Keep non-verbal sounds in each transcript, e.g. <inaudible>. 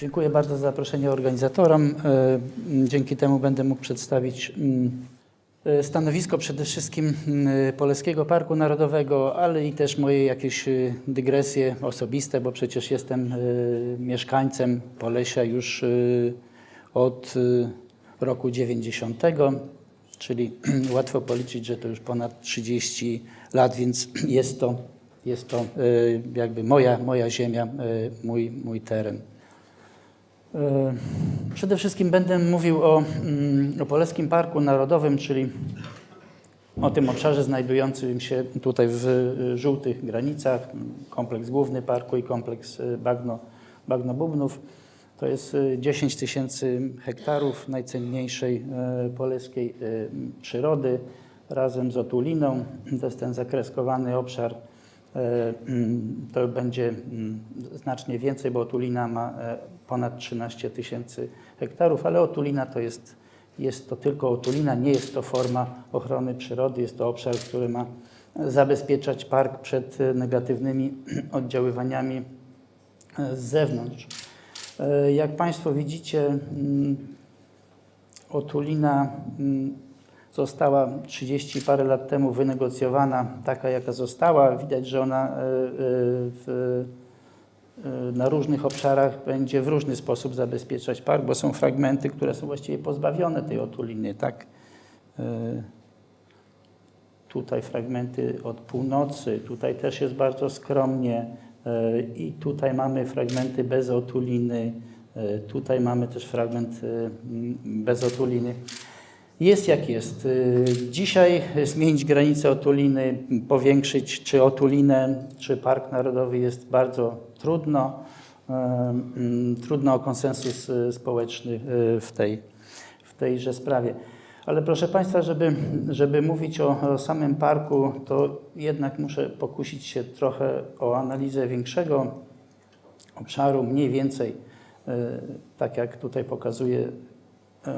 Dziękuję bardzo za zaproszenie organizatorom. E, Dzięki temu będę mógł przedstawić mm, e, stanowisko przede wszystkim mm, Polskiego Parku Narodowego, ale i też moje jakieś e, dygresje osobiste, bo przecież jestem e, mieszkańcem Polesia już e, od roku 90, czyli <clears throat> łatwo policzyć, że to już ponad 30 lat, więc <clears throat> jest to, jest to jakby moja, moja ziemia, mój, mój teren. E, Przede wszystkim będę mówił o, mm, o Polskim Parku Narodowym, czyli o tym obszarze znajdującym się tutaj w y, żółtych granicach, kompleks główny parku i kompleks y, bagno, bagno Bubnów. To jest y, 10 tysięcy hektarów najcenniejszej poleskiej e, przyrody razem z otuliną. To jest ten zakresowany obszar. Mm, To będzie mm, znacznie więcej, bo otulina ma ponad 13 tysięcy hektarów, ale otulina to jest, jest to tylko otulina, nie jest to forma ochrony przyrody, jest to obszar, który ma zabezpieczać park przed negatywnymi <clears throat> oddziaływaniami z zewnątrz. E, Jak Państwo widzicie, mm, otulina mm, została 30 parę lat temu wynegocjowana, taka jaka została. Widać, że ona e, e, w, na różnych obszarach będzie w różny sposób zabezpieczać park, bo są fragmenty, które są właściwie pozbawione tej otuliny. Tak? E, Tutaj fragmenty od północy, tutaj też jest bardzo skromnie e, i tutaj mamy fragmenty bez otuliny, tutaj mamy też fragment e, m, bez otuliny. Jest jak jest. Dzisiaj zmienić granicę otuliny, powiększyć czy otulinę, czy Park Narodowy jest bardzo trudno. Trudno o konsensus e, społeczny e, w, tej, w tejże sprawie. Ale proszę Państwa, żeby, żeby mówić o, o samym parku, to jednak muszę pokusić się trochę o analizę większego obszaru, mniej więcej, e, tak jak tutaj pokazuję e,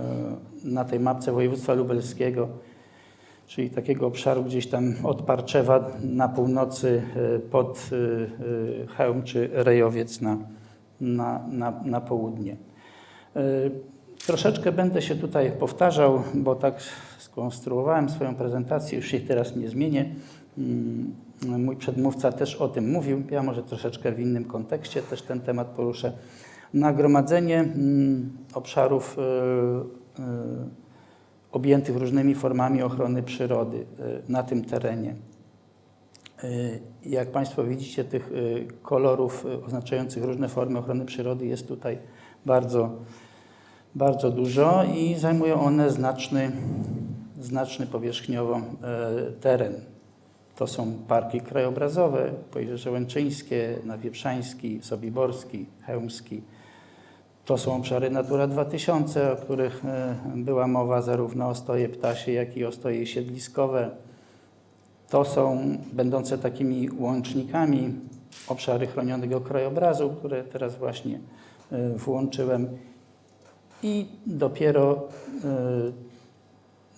na tej mapce województwa lubelskiego, czyli takiego obszaru gdzieś tam od Parczewa na północy e, pod e, e, Chełm czy Rejowiec na, na, na, na południe. Troszeczkę będę się tutaj powtarzał, bo tak skonstruowałem swoją prezentację, już się teraz nie zmienię. Mm, Mój przedmówca też o tym mówił, ja może troszeczkę w innym kontekście też ten temat poruszę. Nagromadzenie mm, obszarów objętych różnymi formami ochrony przyrody e, na tym terenie. E, Jak Państwo widzicie, tych e, kolorów oznaczających różne formy ochrony przyrody jest tutaj bardzo bardzo dużo i zajmują one znaczny, znaczny powierzchniowo teren. To są parki krajobrazowe, Pojrzeże Łęczyńskie, Nawieprzański, Sobiborski, Chełmski. To są obszary Natura 2000, o których e, była mowa, zarówno ostoje ptasie, jak i ostoje siedliskowe. To są będące takimi łącznikami obszary chronionego krajobrazu, które teraz właśnie e, włączyłem i dopiero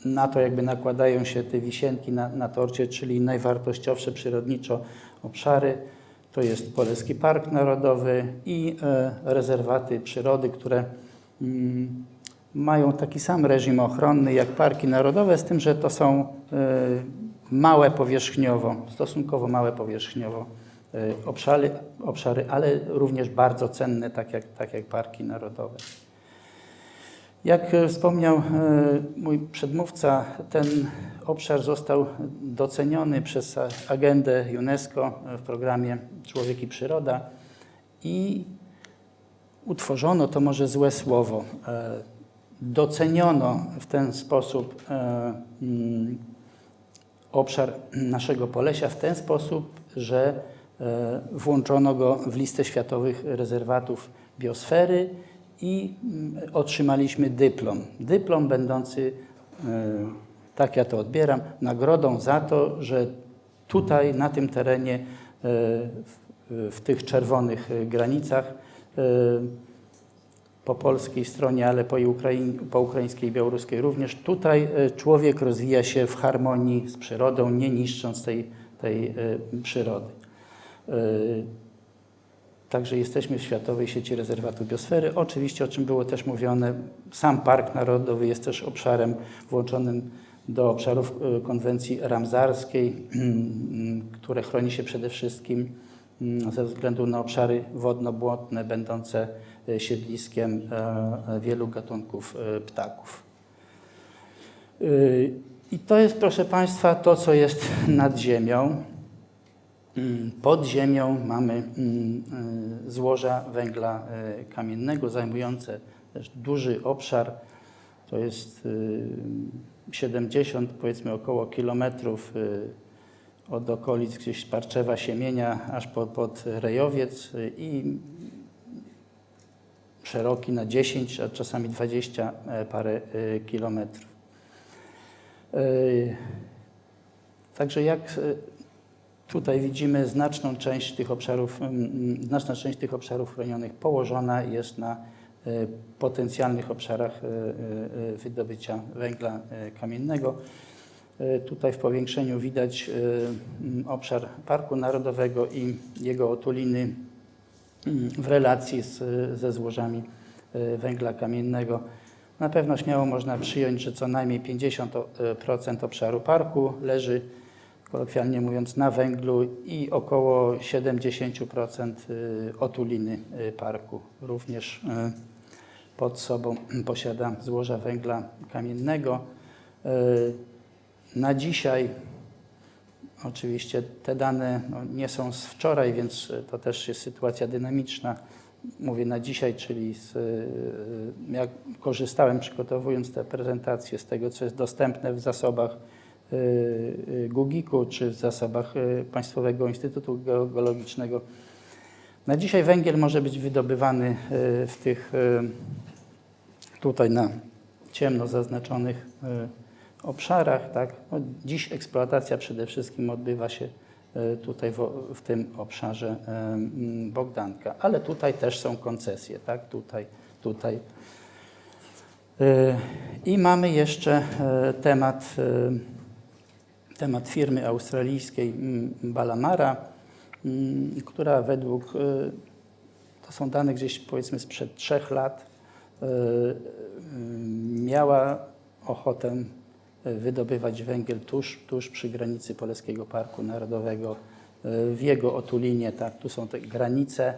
y, na to jakby nakładają się te wisienki na, na torcie, czyli najwartościowsze przyrodniczo obszary. To jest Polski Park Narodowy i y, rezerwaty przyrody, które mm, mają taki sam reżim ochronny jak parki narodowe, z tym, że to są y, małe powierzchniowo, stosunkowo małe powierzchniowo y, obszary, obszary, ale również bardzo cenne, tak jak, tak jak parki narodowe. Jak e, wspomniał e, mój przedmówca, ten obszar został doceniony przez agendę UNESCO w programie Człowiek i Przyroda i utworzono, to może złe słowo, e, doceniono w ten sposób e, mm, obszar naszego Polesia w ten sposób, że e, włączono go w listę światowych rezerwatów biosfery i mm, otrzymaliśmy dyplom. Dyplom będący, tak ja to odbieram, nagrodą za to, że tutaj na tym terenie, e, w, tych czerwonych e, granicach, e, po polskiej stronie, ale po, Ukraiń, po ukraińskiej i białoruskiej również, tutaj człowiek rozwija się w harmonii z przyrodą, nie niszcząc tej, tej przyrody. Także jesteśmy w Światowej Sieci Rezerwatów Biosfery. Oczywiście, o czym było też mówione, sam Park Narodowy jest też obszarem włączonym do obszarów e, konwencji ramsarskiej, <clears throat> które chroni się przede wszystkim mm, ze względu na obszary wodno-błotne będące e, siedliskiem e, wielu gatunków ptaków. I to jest, proszę Państwa, to, co jest <laughs> nad ziemią. Mm, Pod ziemią mamy mm, złoża węgla kamiennego zajmujące też duży obszar. To jest 70 powiedzmy około kilometrów y, od okolic gdzieś Parczewa, Siemienia aż pod, pod Rejowiec y, i szeroki na 10, a czasami 20 e, parę y, kilometrów. Także jak tutaj widzimy, znaczną część tych obszarów, mm, znaczna część tych obszarów chronionych położona jest na potencjalnych obszarach y, y, wydobycia węgla y, kamiennego. Y, Tutaj w powiększeniu widać y, obszar Parku Narodowego i jego otuliny w relacji z, ze złożami y, węgla kamiennego. Na pewno śmiało można przyjąć, że co najmniej 50% obszaru parku leży, kolokwialnie mówiąc, na węglu i około 70% y, otuliny y, parku również y, pod sobą <clears throat> posiada złoża węgla kamiennego. Y, Na dzisiaj Oczywiście te dane no, nie są z wczoraj, więc y, to też jest sytuacja dynamiczna. Mówię na dzisiaj, czyli z, y, jak korzystałem przygotowując tę prezentację z tego, co jest dostępne w zasobach Gugiku czy w zasobach Państwowego Instytutu Geologicznego. Na dzisiaj węgiel może być wydobywany y, w tych y, tutaj na ciemno zaznaczonych y, obszarach. Tak? No, dziś eksploatacja przede wszystkim odbywa się e, tutaj w, w tym obszarze e, Bogdanka, ale tutaj też są koncesje, tak? tutaj, tutaj. E, I mamy jeszcze e, temat, e, temat firmy australijskiej Balamara, która według, e, to są dane gdzieś powiedzmy sprzed trzech lat, e, mm, miała ochotę wydobywać węgiel tuż, tuż przy granicy Polskiego Parku Narodowego, w jego otulinie, tak, tu są te granice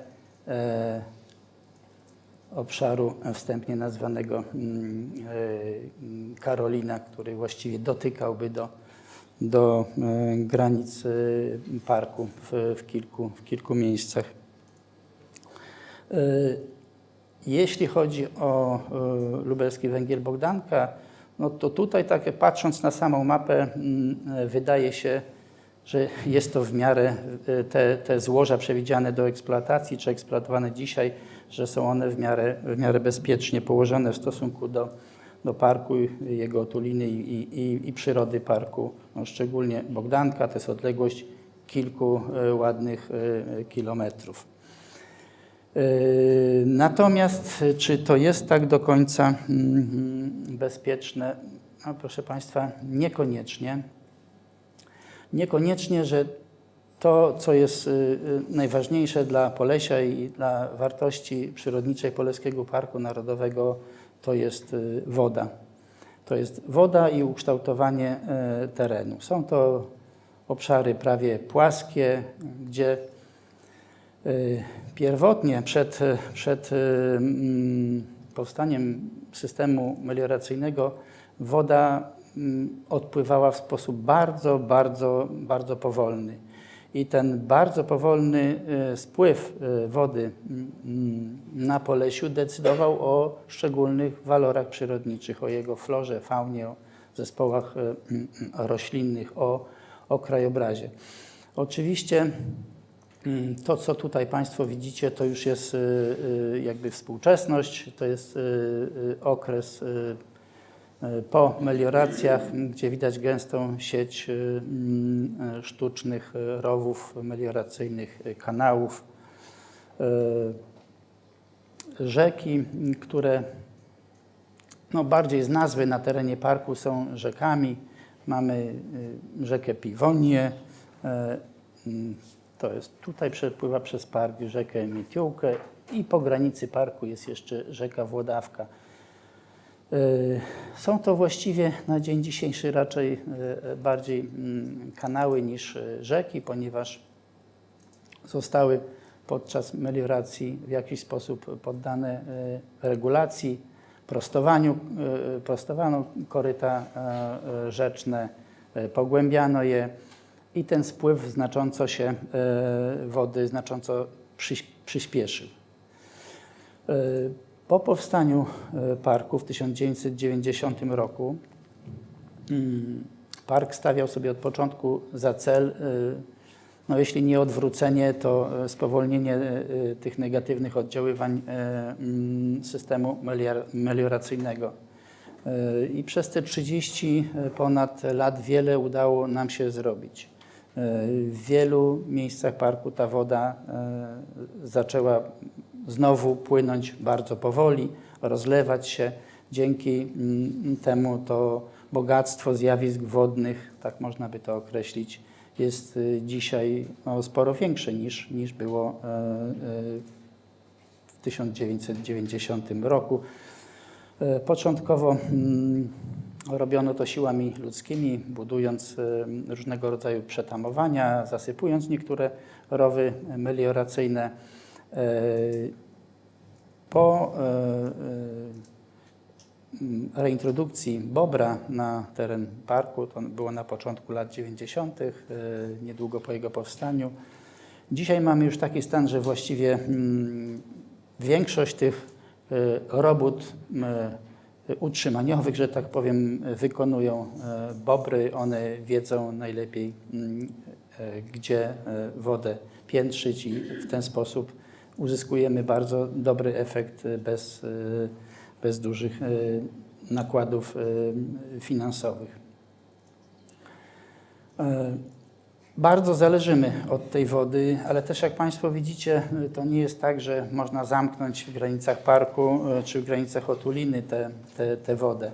obszaru wstępnie nazwanego mm, Karolina, który właściwie dotykałby do, do e, granic parku w, w, kilku, w kilku miejscach. E, Jeśli chodzi o e, lubelski węgiel Bogdanka, no to tutaj takie patrząc na samą mapę mm, wydaje się, że jest to w miarę te, te złoża przewidziane do eksploatacji czy eksploatowane dzisiaj, że są one w miarę, w miarę bezpiecznie położone w stosunku do, do parku, jego otuliny i, i, i przyrody parku. No szczególnie Bogdanka to jest odległość kilku e, ładnych e, kilometrów. E, Natomiast czy to jest tak do końca mm, bezpieczne? No, proszę Państwa, niekoniecznie. Niekoniecznie, że to, co jest najważniejsze dla Polesia i dla wartości przyrodniczej Polskiego Parku Narodowego, to jest y, woda. To jest woda i ukształtowanie e, terenu. Są to obszary prawie płaskie, gdzie y, pierwotnie przed, przed y, mm, powstaniem systemu melioracyjnego woda mm, odpływała w sposób bardzo, bardzo, bardzo powolny. I ten bardzo powolny y, spływ y, wody mm, na Polesiu decydował o szczególnych walorach przyrodniczych, o jego florze, faunie, o zespołach y, mm, roślinnych, o, o krajobrazie. Oczywiście mm, to, co tutaj Państwo widzicie, to już jest jakby współczesność, to jest okres po melioracjach, gdzie widać gęstą sieć y, mm, sztucznych rowów melioracyjnych, kanałów, rzeki, które no, bardziej z nazwy na terenie parku są rzekami. Mamy rzekę Piwonię, To jest tutaj przepływa przez park rzekę Mietiółkę i po granicy parku jest jeszcze rzeka Włodawka. Y, Są to właściwie na dzień dzisiejszy raczej y, bardziej mm, kanały niż y, rzeki, ponieważ zostały podczas melioracji w jakiś sposób poddane regulacji, prostowaniu, prostowano koryta rzeczne, pogłębiano je i ten spływ znacząco się wody znacząco przyspieszył. Po powstaniu y, parku w 1990 roku mm, park stawiał sobie od początku za cel, y, no jeśli nie odwrócenie, to y, spowolnienie tych negatywnych oddziaływań mm, systemu melior- melioracyjnego. I przez te 30 ponad lat wiele udało nam się zrobić. W wielu miejscach parku ta woda zaczęła znowu płynąć bardzo powoli, rozlewać się. Dzięki mm, temu to bogactwo zjawisk wodnych, tak można by to określić, jest y, dzisiaj no, sporo większe niż, niż było e, e, w 1990 roku. E, Początkowo mm, robiono to siłami ludzkimi, budując różnego rodzaju przetamowania, zasypując niektóre rowy melioracyjne. E, Po e, e, reintrodukcji Bobra na teren parku, to było na początku lat 90., e, niedługo po jego powstaniu. Dzisiaj mamy już taki stan, że właściwie mm, większość tych robót utrzymaniowych, że tak powiem, wykonują bobry. One wiedzą najlepiej, mm, gdzie wodę piętrzyć i w ten sposób uzyskujemy bardzo dobry efekt e, bez, e, bez dużych e, nakładów finansowych. Bardzo zależymy od tej wody, ale też jak Państwo widzicie, to nie jest tak, że można zamknąć w granicach parku czy w granicach otuliny tę te, te wodę.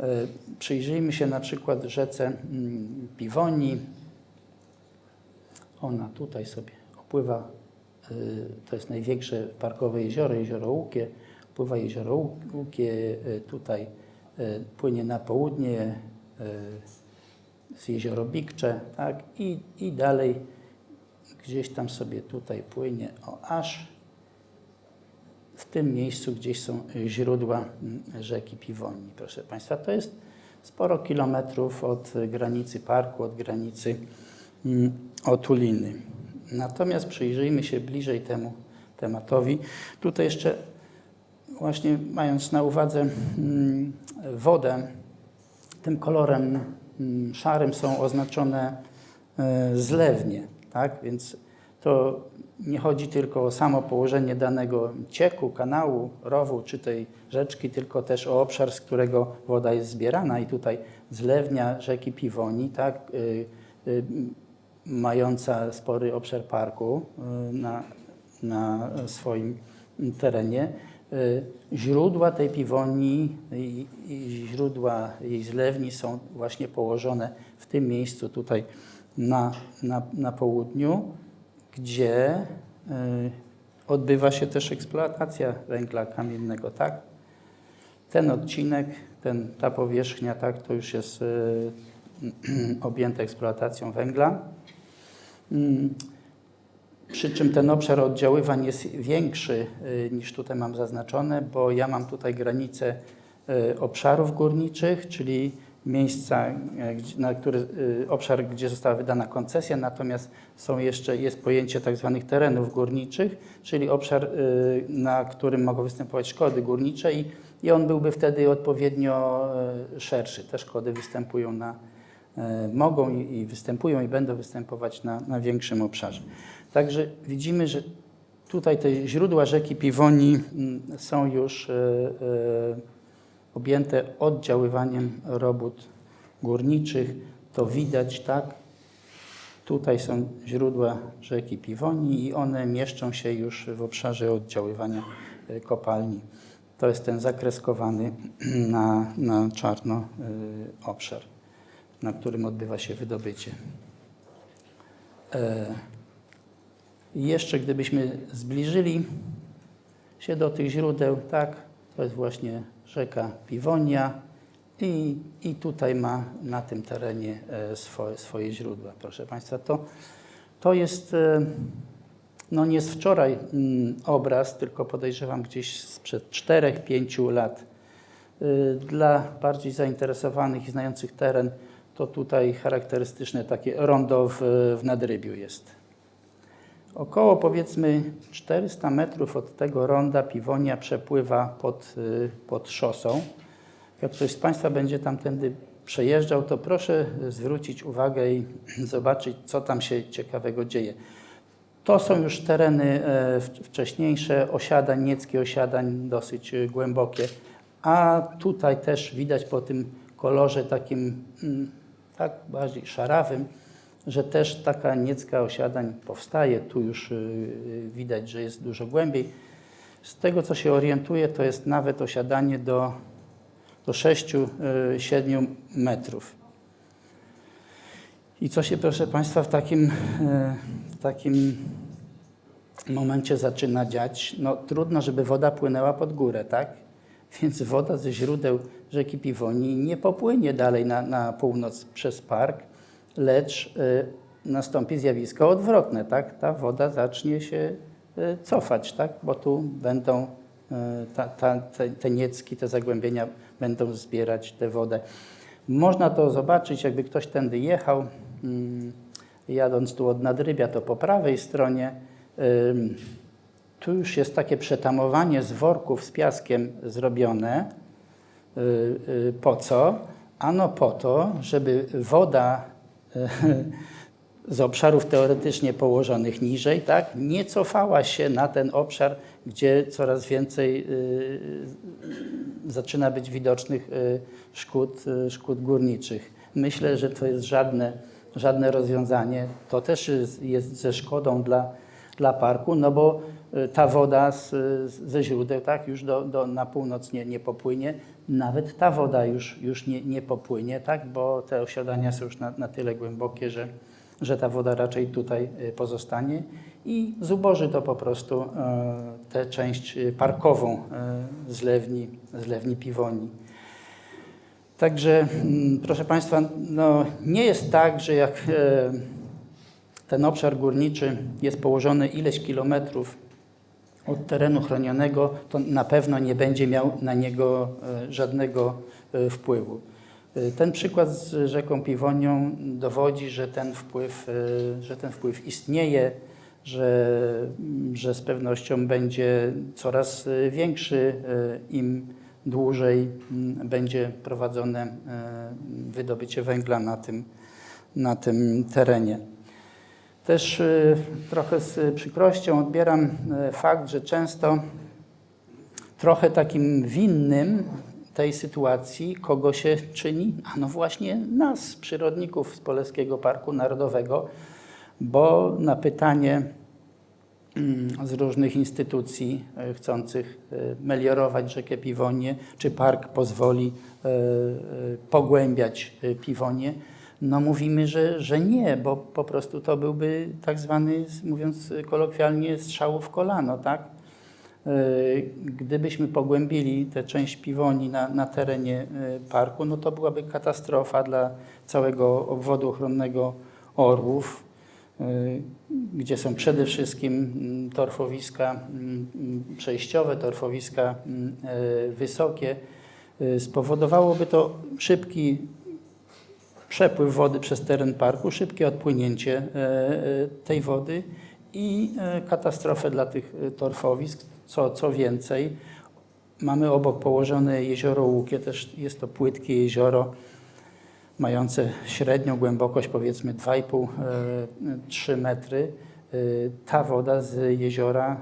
Y, Przyjrzyjmy się na przykład rzece Piwoni. Ona tutaj sobie opływa, to jest największe parkowe jezioro, jezioro Łukie. Pływa jezioro Łukie, y, tutaj y, płynie na południe, y, z jezioro Bikcze, tak, i, i dalej gdzieś tam sobie tutaj płynie, o aż w tym miejscu gdzieś są źródła mm, rzeki Piwoni, proszę Państwa. To jest sporo kilometrów od granicy parku, od granicy mm, Otuliny. Natomiast przyjrzyjmy się bliżej temu tematowi. Tutaj jeszcze właśnie mając na uwadze mm, wodę, tym kolorem mm, szarym są oznaczone e, zlewnie, tak? Więc to nie chodzi tylko o samo położenie danego cieku, kanału, rowu czy tej rzeczki, tylko też o obszar, z którego woda jest zbierana i tutaj zlewnia rzeki Piwoni, tak? Mająca spory obszar parku y, na, na swoim terenie. Y, Źródła tej piwoni i, i źródła jej zlewni są właśnie położone w tym miejscu tutaj na, na, na południu, gdzie y, odbywa się też eksploatacja węgla kamiennego, tak? Ten odcinek, ten, ta powierzchnia, tak, to już jest y, <clears throat> objęta eksploatacją węgla. Mm, Przy czym ten obszar oddziaływań jest większy y, niż tutaj mam zaznaczone, bo ja mam tutaj granicę y, obszarów górniczych, czyli miejsca, gdzie- na który, y, obszar, gdzie została wydana koncesja, natomiast są jeszcze, jest pojęcie tak zwanych terenów górniczych, czyli obszar, na którym mogą występować szkody górnicze i, i on byłby wtedy odpowiednio szerszy. Te szkody występują na, e, mogą i, i występują i będą występować na, na większym obszarze. Także widzimy, że tutaj te źródła rzeki Piwoni mm, są już e, e, objęte oddziaływaniem robót górniczych. To widać, tak? Tutaj są źródła rzeki Piwoni i one mieszczą się już w obszarze oddziaływania e, kopalni. To jest ten zakreskowany <clears throat> na, na czarno e, obszar, na którym odbywa się wydobycie. E, Jeszcze gdybyśmy zbliżyli się do tych źródeł, tak, to jest właśnie rzeka Piwonia i, i tutaj ma na tym terenie e, swoje, swoje źródła. Proszę Państwa, to, to jest e, no nie z wczoraj mm, obraz, tylko podejrzewam gdzieś sprzed 4-5 lat. Dla bardziej zainteresowanych i znających teren, to tutaj charakterystyczne takie rondo w, w nadrybiu jest. Około powiedzmy 400 metrów od tego ronda Piwonia przepływa pod, y, pod szosą. Jak ktoś z Państwa będzie tamtędy przejeżdżał, to proszę zwrócić uwagę i <clears throat> zobaczyć, co tam się ciekawego dzieje. To są już tereny e, wcześniejsze osiadań, nieckie osiadań, dosyć e, głębokie. A tutaj też widać po tym kolorze takim mm, tak bardziej szarawym, że też taka niecka osiadań powstaje. Tu już y, widać, że jest dużo głębiej. Z tego, co się orientuję, to jest nawet osiadanie do, do 6-7 metrów. I co się, proszę Państwa, w takim, w takim momencie zaczyna dziać? No, trudno, żeby woda płynęła pod górę, tak? Więc woda ze źródeł rzeki Piwoni nie popłynie dalej na, na północ przez park, lecz e, nastąpi zjawisko odwrotne, tak? Ta woda zacznie się e, cofać, tak? Bo tu będą e, ta, ta, te, te niecki, te zagłębienia będą zbierać tę wodę. Można to zobaczyć, jakby ktoś tędy jechał, mm, jadąc tu od Nadrybia, to po prawej stronie. Tu już jest takie przetamowanie z worków z piaskiem zrobione. Y, y, Po co? Ano po to, żeby woda y, <laughs> z obszarów teoretycznie położonych niżej, tak, nie cofała się na ten obszar, gdzie coraz więcej zaczyna być widocznych szkód, szkód górniczych. Myślę, że to jest żadne, żadne rozwiązanie. To też jest, jest ze szkodą dla, dla parku, no bo ta woda z, ze źródeł tak, już do, do, na północ nie, nie popłynie. Nawet ta woda już, już nie, nie popłynie, tak, bo te osiadania są już na, na tyle głębokie, że, że ta woda raczej tutaj y, pozostanie i zuboży to po prostu e, tę część y, parkową e, zlewni, zlewni Piwoni. Także, mm, proszę Państwa, no, nie jest tak, że jak e, ten obszar górniczy jest położony ileś kilometrów od terenu chronionego, to na pewno nie będzie miał na niego e, żadnego e, wpływu. E, Ten przykład z rzeką Piwonią dowodzi, że ten wpływ, że ten wpływ istnieje, że, że z pewnością będzie coraz większy, im dłużej m, będzie prowadzone wydobycie węgla na tym, na tym terenie. Też y, trochę z przykrością odbieram y, fakt, że często trochę takim winnym tej sytuacji kogo się czyni? A no właśnie nas, przyrodników z Poleskiego Parku Narodowego, bo na pytanie mm, z różnych instytucji y, chcących meliorować rzekę Piwonię, czy park pozwoli pogłębiać Piwonię, no mówimy, że, że nie, bo po prostu to byłby tak zwany, mówiąc kolokwialnie, strzał w kolano, tak? Y, Gdybyśmy pogłębili tę część piwoni na, na terenie y, parku, no to byłaby katastrofa dla całego obwodu ochronnego Orłów, y, gdzie są przede wszystkim mm, torfowiska mm, przejściowe, torfowiska mm, wysokie. Spowodowałoby to szybki przepływ wody przez teren parku, szybkie odpłynięcie e, e, tej wody i e, katastrofę dla tych torfowisk. Co, co więcej, mamy obok położone jezioro Łukie, też jest to płytkie jezioro, mające średnią głębokość powiedzmy 2,5-3 metry. Ta woda z jeziora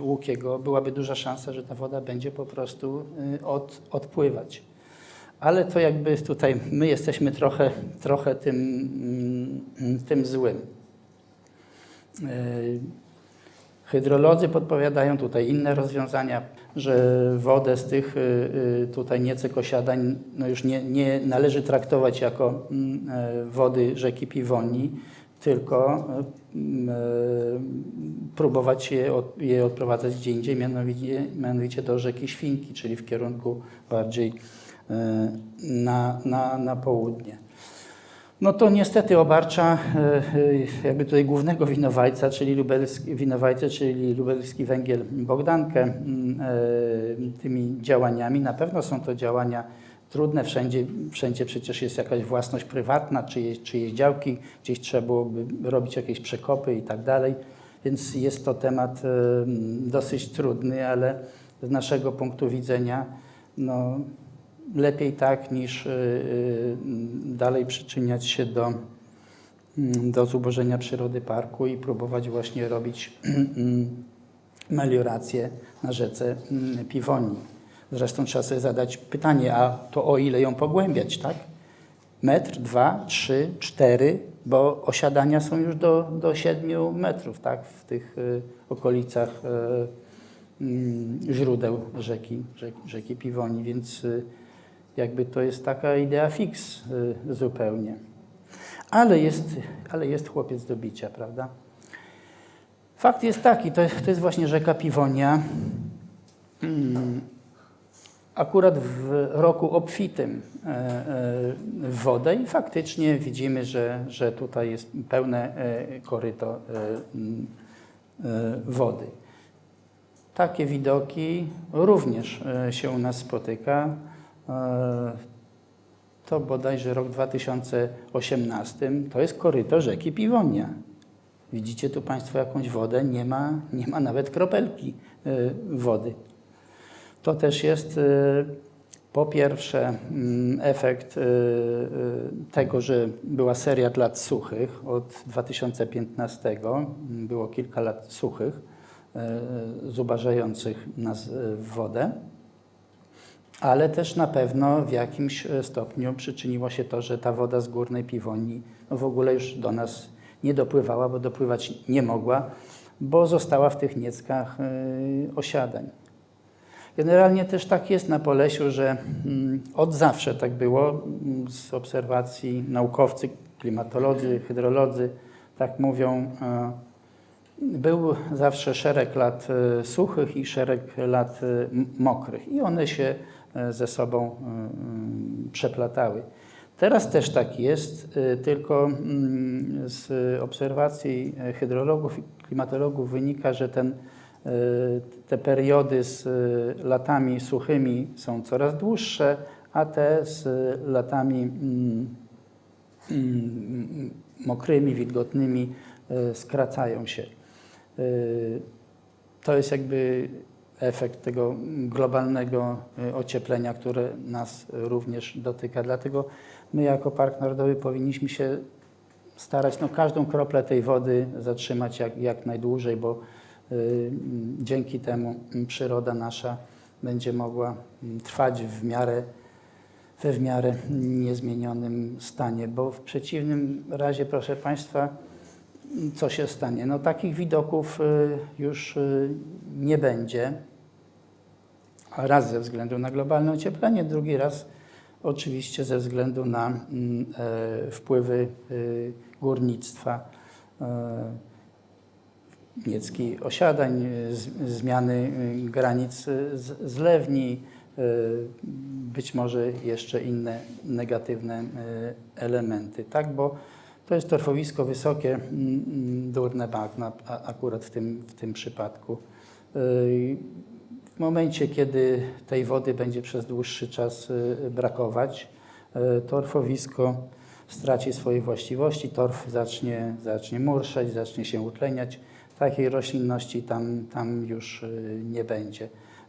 Łukiego byłaby duża szansa, że ta woda będzie po prostu od, odpływać ale to jakby tutaj my jesteśmy trochę, trochę tym, mm, tym złym. Yy, Hydrolodzy podpowiadają tutaj inne rozwiązania, że wodę z tych yy, tutaj niecek osiadań no już nie, nie należy traktować jako mm, e, wody rzeki Piwoni, tylko mm, e, próbować je, je odprowadzać gdzie indziej, mianowicie, mianowicie do rzeki Świnki, czyli w kierunku bardziej e, na, na, na południe. No to niestety obarcza e, e, jakby tutaj głównego winowajca, czyli lubelski, winowajcę, czyli lubelski węgiel Bogdankę e, tymi działaniami. Na pewno są to działania trudne, wszędzie, wszędzie przecież jest jakaś własność prywatna, czyjeś, czyjeś działki, gdzieś trzeba byłoby robić jakieś przekopy i tak dalej, więc jest to temat dosyć trudny, ale z naszego punktu widzenia no, lepiej tak niż y, y, dalej przyczyniać się do, mm, do zubożenia przyrody parku i próbować właśnie robić meliorację na rzece mm, Piwonii. Zresztą trzeba sobie zadać pytanie, a to o ile ją pogłębiać, tak? Metr, dwa, trzy, cztery, bo osiadania są już do, do 7 metrów, tak? W tych y, okolicach źródeł rzeki, rzeki, rzeki Piwoni, więc jakby to jest taka idea fix y, zupełnie. Ale jest, ale jest chłopiec do bicia, prawda? Fakt jest taki, to, to jest właśnie rzeka Piwonia. Mm, akurat w roku obfitym e, e, w wodę i faktycznie widzimy, że, że tutaj jest pełne e, koryto wody. Takie widoki również się u nas spotyka. To bodajże rok 2018, to jest koryto rzeki Piwonia. Widzicie tu Państwo jakąś wodę, nie ma, nie ma nawet kropelki wody. To też jest po pierwsze mm, efekt tego, że była seria lat suchych. Od 2015 było kilka lat suchych, zubażających nas w wodę ale też na pewno w jakimś stopniu przyczyniło się to, że ta woda z górnej piwoni no w ogóle już do nas nie dopływała, bo dopływać nie mogła, bo została w tych nieckach osiadań. Generalnie też tak jest na Polesiu, że mm, od zawsze tak było mm, z obserwacji naukowcy, klimatolodzy, hydrolodzy, tak mówią, był zawsze szereg lat suchych i szereg lat mokrych i one się ze sobą przeplatały. Teraz też tak jest, tylko mm, z obserwacji hydrologów i klimatologów wynika, że ten te periody z latami suchymi są coraz dłuższe, a te z latami mm, mm, mokrymi, wilgotnymi skracają się. To jest jakby efekt tego globalnego ocieplenia, które nas również dotyka. Dlatego my jako Park Narodowy powinniśmy się starać no, każdą kroplę tej wody zatrzymać jak, jak najdłużej, bo Y, dzięki temu przyroda nasza będzie mogła trwać w miarę, we w miarę niezmienionym stanie, bo w przeciwnym razie, proszę Państwa, co się stanie? No takich widoków y, już y, nie będzie. Raz ze względu na globalne ocieplenie, drugi raz oczywiście ze względu na mm, e, wpływy górnictwa niecki osiadań, zmiany y, granic zlewni, y, być może jeszcze inne negatywne y, elementy, tak? Bo to jest torfowisko wysokie, durne bagna, akurat w tym, w tym przypadku. W momencie, kiedy tej wody będzie przez dłuższy czas brakować, torfowisko straci swoje właściwości, torf zacznie, zacznie murszeć, zacznie się utleniać, takiej roślinności tam, tam już y, nie będzie.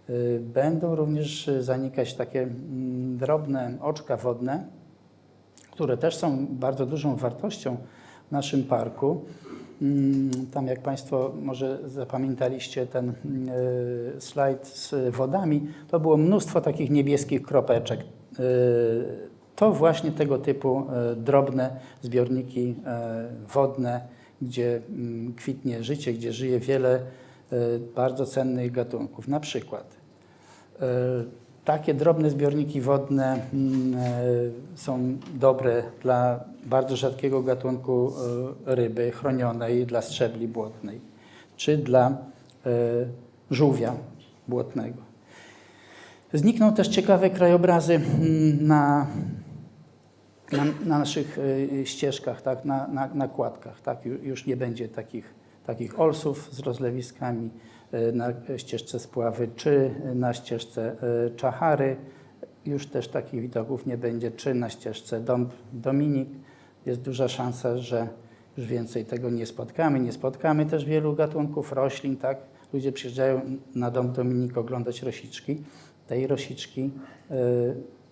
Y, będą również zanikać takie mm, drobne oczka wodne, które też są bardzo dużą wartością w naszym parku. Mm, tam, jak Państwo może zapamiętaliście ten y, slajd z wodami, to było mnóstwo takich niebieskich kropeczek. To właśnie tego typu drobne zbiorniki wodne gdzie mm, kwitnie życie, gdzie żyje wiele e, bardzo cennych gatunków. Na przykład e, takie drobne zbiorniki wodne mm, e, są dobre dla bardzo rzadkiego gatunku e, ryby chronionej, dla strzebli błotnej, czy dla e, żółwia błotnego. Znikną też ciekawe krajobrazy mm, na, na, na naszych ścieżkach, tak, na, na, na kładkach. Tak. Ju- Już nie będzie takich, takich olsów z rozlewiskami na ścieżce spławy, czy na ścieżce e, Czachary. Już też takich widoków nie będzie, czy na ścieżce Dąb Dominik. Jest duża szansa, że już więcej tego nie spotkamy. Nie spotkamy też wielu gatunków roślin, tak? Ludzie przyjeżdżają na Dąb Dominik oglądać rosiczki. Tej rosiczki e,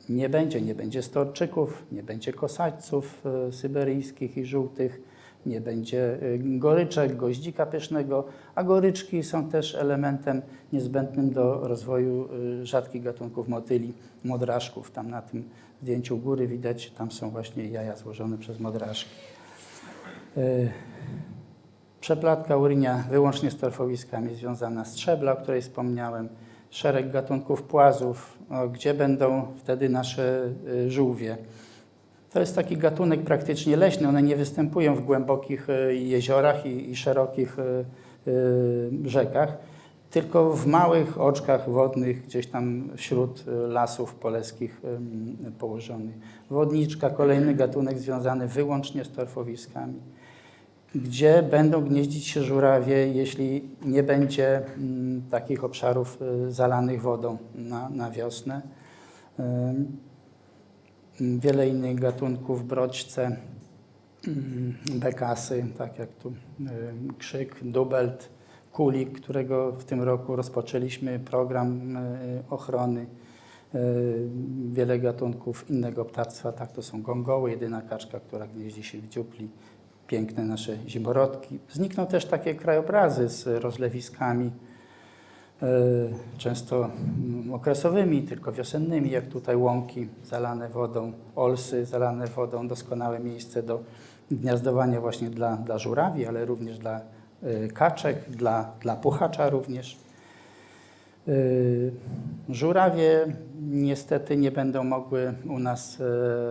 nie będzie. Nie będzie storczyków, nie będzie kosaćców e, syberyjskich i żółtych, nie będzie e, goryczek, goździka pysznego, a goryczki są też elementem niezbędnym do rozwoju e, rzadkich gatunków motyli, modraszków. Tam na tym zdjęciu góry widać, tam są właśnie jaja złożone przez modraszki. E, Przeplatka urynia wyłącznie z torfowiskami związana z trzebla, o której wspomniałem, szereg gatunków płazów, gdzie będą wtedy nasze y, żółwie. To jest taki gatunek praktycznie leśny, one nie występują w głębokich y, jeziorach i, i szerokich y, y, rzekach, tylko w małych oczkach wodnych, gdzieś tam wśród lasów poleskich położonych. Wodniczka, kolejny gatunek związany wyłącznie z torfowiskami gdzie będą gnieździć się żurawie, jeśli nie będzie mm, takich obszarów zalanych wodą na, na wiosnę. Wiele innych gatunków, brodźce, ym, bekasy, tak jak tu ym, krzyk, dubelt, kulik, którego w tym roku rozpoczęliśmy program y, ochrony. Y, Wiele gatunków innego ptactwa, tak to są gongoły, jedyna kaczka, która gnieździ się w dziupli, piękne nasze zimorodki. Znikną też takie krajobrazy z rozlewiskami, często mm, okresowymi, tylko wiosennymi, jak tutaj łąki zalane wodą, olsy zalane wodą, doskonałe miejsce do gniazdowania właśnie dla, dla żurawi, ale również dla e, kaczek, dla, dla puchacza również. E, Żurawie niestety nie będą mogły u nas e,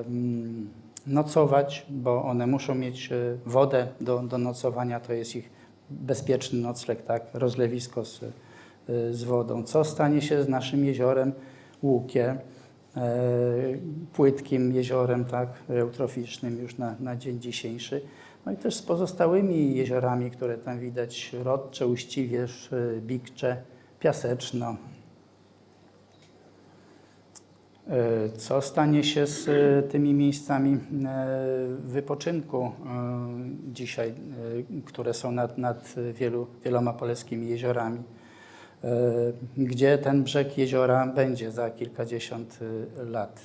mm, nocować, bo one muszą mieć e, wodę do, do nocowania, to jest ich bezpieczny nocleg, tak, rozlewisko z, e, z wodą. Co stanie się z naszym jeziorem Łukie, e, płytkim jeziorem, tak, eutroficznym już na, na dzień dzisiejszy. No i też z pozostałymi jeziorami, które tam widać, Rodcze, Uściwierz, e, Bikcze, Piaseczno, Co stanie się z tymi miejscami wypoczynku dzisiaj, które są nad, nad wielu, wieloma poleskimi jeziorami? E, Gdzie ten brzeg jeziora będzie za kilkadziesiąt e, lat?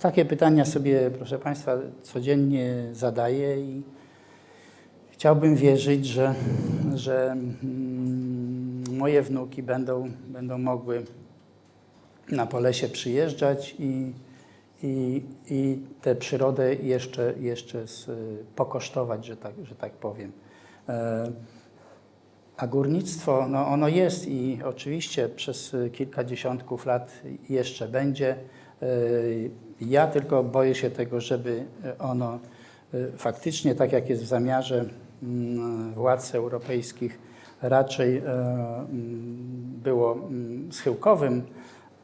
Takie pytania sobie, proszę Państwa, codziennie zadaję i chciałbym wierzyć, że, że mm, moje wnuki będą, będą mogły na Polesie przyjeżdżać i, i, i tę przyrodę jeszcze, jeszcze z, pokosztować, że tak, że tak powiem. A górnictwo, no ono jest i oczywiście przez kilka dziesiątków lat jeszcze będzie. E, Ja tylko boję się tego, żeby ono e, faktycznie, tak jak jest w zamiarze mm, władz europejskich, raczej mm, było mm, schyłkowym,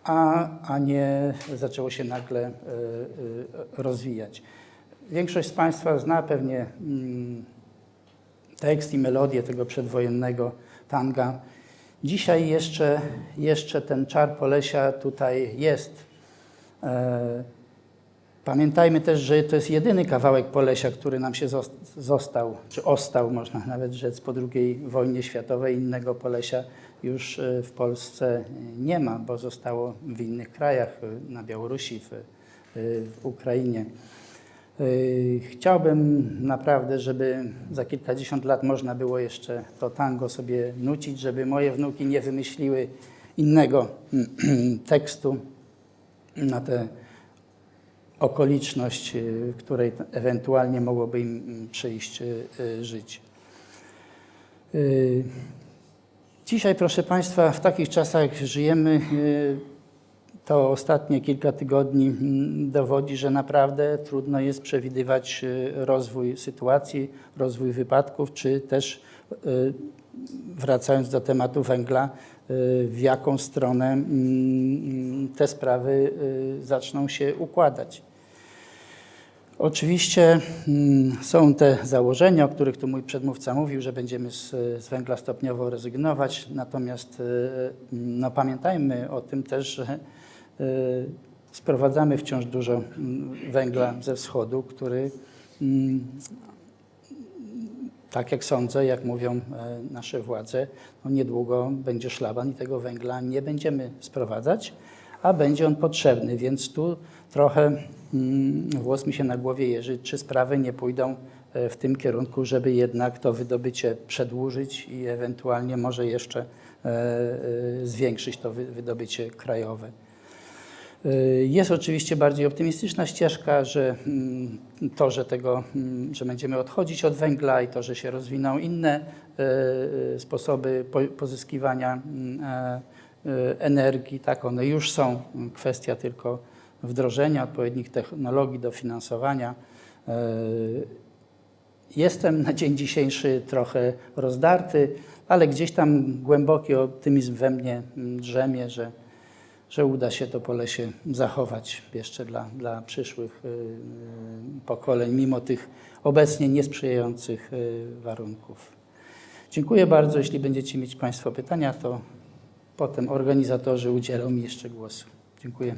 a, a nie zaczęło się nagle rozwijać. Większość z Państwa zna pewnie tekst i melodię tego przedwojennego tanga. Dzisiaj jeszcze, jeszcze ten czar Polesia tutaj jest. E, Pamiętajmy też, że to jest jedyny kawałek Polesia, który nam się zos- został, czy ostał, można nawet rzec, po II wojnie światowej. Innego Polesia już e, w Polsce nie ma, bo zostało w innych krajach, e, na Białorusi, w, w Ukrainie. E, Chciałbym naprawdę, żeby za kilkadziesiąt lat można było jeszcze to tango sobie nucić, żeby moje wnuki nie wymyśliły innego <clears throat> tekstu na tę okoliczność, w której t- ewentualnie mogłoby im mm, przyjść y, y, żyć. Y, Dzisiaj, proszę Państwa, w takich czasach żyjemy. To ostatnie kilka tygodni mm, dowodzi, że naprawdę trudno jest przewidywać y, rozwój sytuacji, rozwój wypadków, czy też y, wracając do tematu węgla, y, w jaką stronę mm, te sprawy zaczną się układać. Oczywiście mm, są te założenia, o których tu mój przedmówca mówił, że będziemy z, z węgla stopniowo rezygnować, natomiast no, pamiętajmy o tym też, że sprowadzamy wciąż dużo mm, węgla ze wschodu, który mm, tak jak sądzę, jak mówią e, nasze władze, no niedługo będzie szlaban i tego węgla nie będziemy sprowadzać, a będzie on potrzebny, więc tu trochę mm, włos mi się na głowie jeży, czy sprawy nie pójdą e, w tym kierunku, żeby jednak to wydobycie przedłużyć i ewentualnie może jeszcze e, zwiększyć to wy- wydobycie krajowe. Y, Jest oczywiście bardziej optymistyczna ścieżka, że mm, to, że, tego, mm, że będziemy odchodzić od węgla i to, że się rozwiną inne y, y, sposoby po- pozyskiwania mm, e, energii, tak, one już są. Kwestia tylko wdrożenia odpowiednich technologii, dofinansowania. Jestem na dzień dzisiejszy trochę rozdarty, ale gdzieś tam głęboki optymizm we mnie drzemie, że że uda się to pole się zachować jeszcze dla, dla przyszłych y, y, pokoleń, mimo tych obecnie niesprzyjających y, warunków. Dziękuję bardzo. Jeśli będziecie mieć Państwo pytania, to potem organizatorzy udzielą mi jeszcze głosu. Dziękuję.